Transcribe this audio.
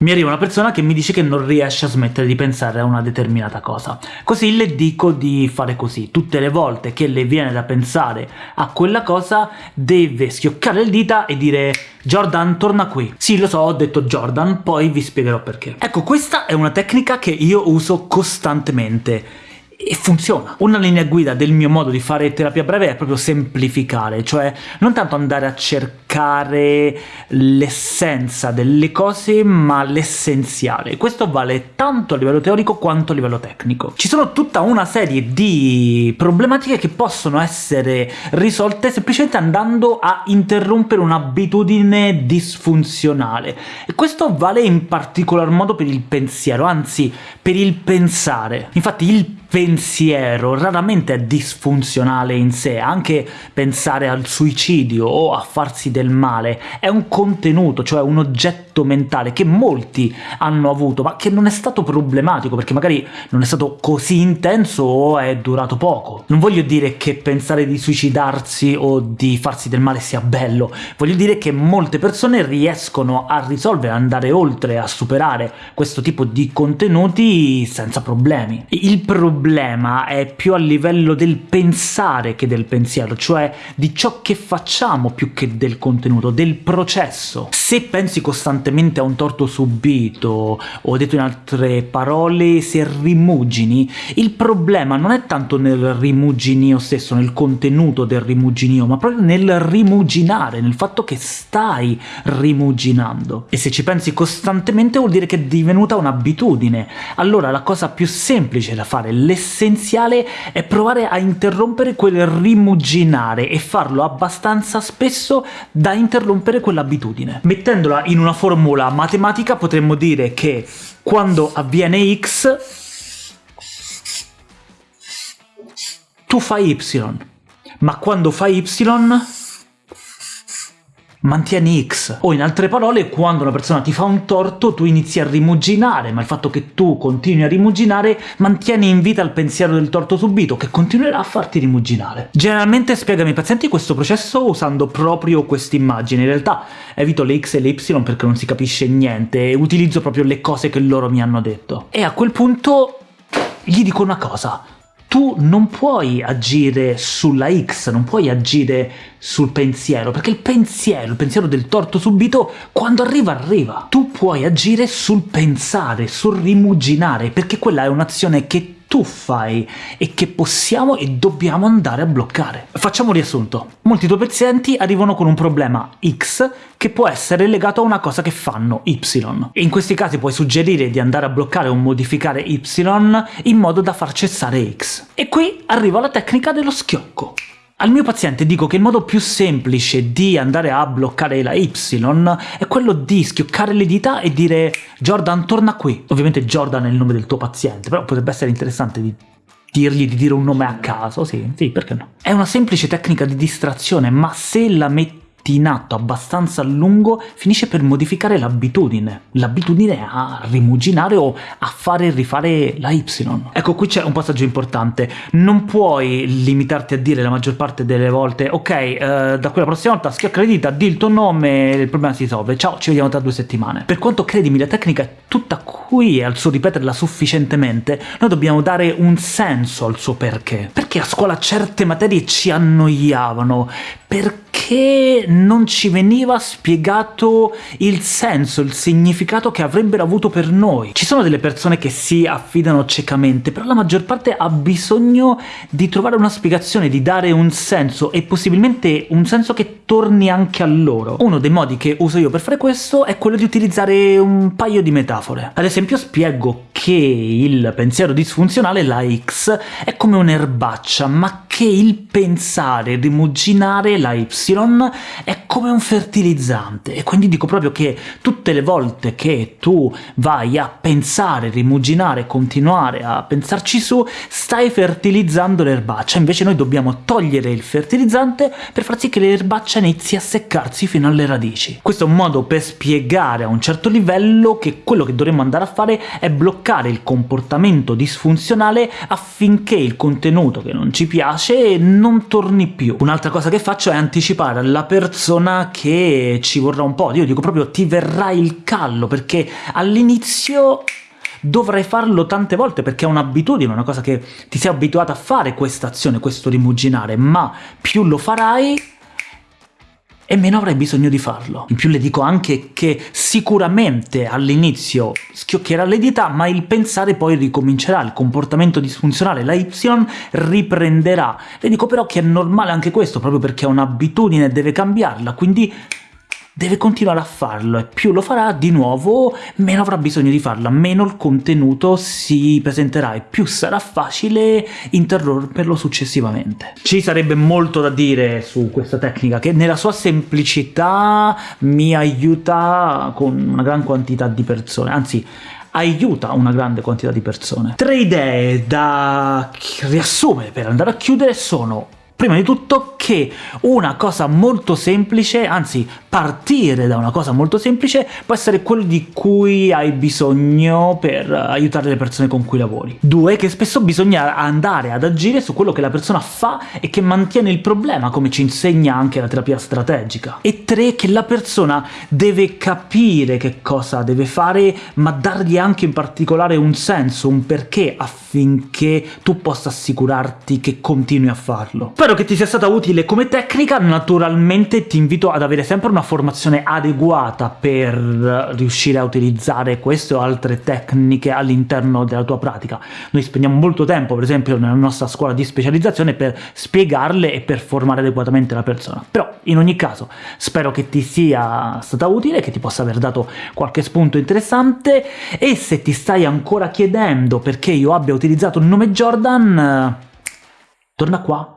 Mi arriva una persona che mi dice che non riesce a smettere di pensare a una determinata cosa. Così le dico di fare così. Tutte le volte che le viene da pensare a quella cosa, deve schioccare le dita e dire Jordan, torna qui. Sì, lo so, ho detto Jordan, poi vi spiegherò perché. Ecco, questa è una tecnica che io uso costantemente e funziona. Una linea guida del mio modo di fare terapia breve è proprio semplificare, cioè non tanto andare a cercare l'essenza delle cose, ma l'essenziale. Questo vale tanto a livello teorico quanto a livello tecnico. Ci sono tutta una serie di problematiche che possono essere risolte semplicemente andando a interrompere un'abitudine disfunzionale, e questo vale in particolar modo per il pensiero, anzi per il pensare. Infatti il pensiero raramente è disfunzionale in sé, anche pensare al suicidio o a farsi del male è un contenuto, cioè un oggetto mentale che molti hanno avuto, ma che non è stato problematico, perché magari non è stato così intenso o è durato poco. Non voglio dire che pensare di suicidarsi o di farsi del male sia bello, voglio dire che molte persone riescono a risolvere, andare oltre, a superare questo tipo di contenuti senza problemi. Il problema è più a livello del pensare che del pensiero, cioè di ciò che facciamo più che del contenuto, del processo. Se pensi costantemente a un torto subito, o detto in altre parole, se rimugini, il problema non è tanto nel rimuginio stesso, nel contenuto del rimuginio, ma proprio nel rimuginare, nel fatto che stai rimuginando. E se ci pensi costantemente vuol dire che è divenuta un'abitudine. Allora la cosa più semplice da fare, l'essenziale è provare a interrompere quel rimuginare e farlo abbastanza spesso da interrompere quell'abitudine. Mettendola in una formula matematica potremmo dire che quando avviene x tu fai y, ma quando fai y mantieni X. O in altre parole, quando una persona ti fa un torto tu inizi a rimuginare, ma il fatto che tu continui a rimuginare mantieni in vita il pensiero del torto subito, che continuerà a farti rimuginare. Generalmente spiego ai pazienti questo processo usando proprio quest'immagine, in realtà evito le X e le Y perché non si capisce niente, e utilizzo proprio le cose che loro mi hanno detto. E a quel punto gli dico una cosa, tu non puoi agire sulla X, non puoi agire sul pensiero, perché il pensiero, il pensiero del torto subito, quando arriva arriva. Tu puoi agire sul pensare, sul rimuginare, perché quella è un'azione che tu fai e che possiamo e dobbiamo andare a bloccare. Facciamo un riassunto. Molti tuoi pazienti arrivano con un problema X che può essere legato a una cosa che fanno Y. E in questi casi puoi suggerire di andare a bloccare o modificare Y in modo da far cessare X. E qui arriva la tecnica dello schiocco. Al mio paziente dico che il modo più semplice di andare a bloccare la Y è quello di schioccare le dita e dire «Jordan, torna qui». Ovviamente Jordan è il nome del tuo paziente, però potrebbe essere interessante di dirgli di dire un nome a caso, sì, sì, perché no? È una semplice tecnica di distrazione, ma se la metti in atto abbastanza a lungo finisce per modificare l'abitudine, l'abitudine a rimuginare o a fare e rifare la Y. Ecco, qui c'è un passaggio importante, non puoi limitarti a dire la maggior parte delle volte ok, eh, da quella prossima volta schiocca le di il tuo nome il problema si risolve, ciao, ci vediamo tra due settimane. Per quanto credimi la tecnica è tutta qui e al suo ripeterla sufficientemente, noi dobbiamo dare un senso al suo perché. Perché a scuola certe materie ci annoiavano? Perché non ci veniva spiegato il senso, il significato che avrebbero avuto per noi. Ci sono delle persone che si affidano ciecamente, però la maggior parte ha bisogno di trovare una spiegazione, di dare un senso, e possibilmente un senso che torni anche a loro. Uno dei modi che uso io per fare questo è quello di utilizzare un paio di metafore. Ad esempio spiego che il pensiero disfunzionale, la X, è come un'erbaccia, ma che il pensare, rimuginare, la Y, è come un fertilizzante, e quindi dico proprio che tutte le volte che tu vai a pensare, rimuginare, continuare a pensarci su, stai fertilizzando l'erbaccia, invece noi dobbiamo togliere il fertilizzante per far sì che l'erbaccia inizi a seccarsi fino alle radici. Questo è un modo per spiegare a un certo livello che quello che dovremmo andare a fare è bloccare il comportamento disfunzionale affinché il contenuto che non ci piace non torni più. Un'altra cosa che faccio è anticipare alla persona che ci vorrà un po', io dico proprio ti verrà il callo, perché all'inizio dovrai farlo tante volte perché è un'abitudine, una cosa che ti sei abituato a fare questa azione, questo rimuginare, ma più lo farai e meno avrai bisogno di farlo. In più le dico anche che sicuramente all'inizio schiocchierà le dita, ma il pensare poi ricomincerà, il comportamento disfunzionale, la Y riprenderà. Le dico però che è normale anche questo, proprio perché è un'abitudine e deve cambiarla, quindi deve continuare a farlo, e più lo farà di nuovo meno avrà bisogno di farlo, meno il contenuto si presenterà e più sarà facile interromperlo successivamente. Ci sarebbe molto da dire su questa tecnica, che nella sua semplicità mi aiuta con una gran quantità di persone, anzi aiuta una grande quantità di persone. Tre idee da riassumere per andare a chiudere sono Prima di tutto che una cosa molto semplice, anzi partire da una cosa molto semplice, può essere quello di cui hai bisogno per aiutare le persone con cui lavori. Due, che spesso bisogna andare ad agire su quello che la persona fa e che mantiene il problema, come ci insegna anche la terapia strategica. E tre, che la persona deve capire che cosa deve fare, ma dargli anche in particolare un senso, un perché, affinché tu possa assicurarti che continui a farlo. Spero che ti sia stata utile come tecnica, naturalmente ti invito ad avere sempre una formazione adeguata per riuscire a utilizzare queste o altre tecniche all'interno della tua pratica. Noi spendiamo molto tempo, per esempio, nella nostra scuola di specializzazione per spiegarle e per formare adeguatamente la persona. Però, in ogni caso, spero che ti sia stata utile, che ti possa aver dato qualche spunto interessante, e se ti stai ancora chiedendo perché io abbia utilizzato il nome Jordan, torna qua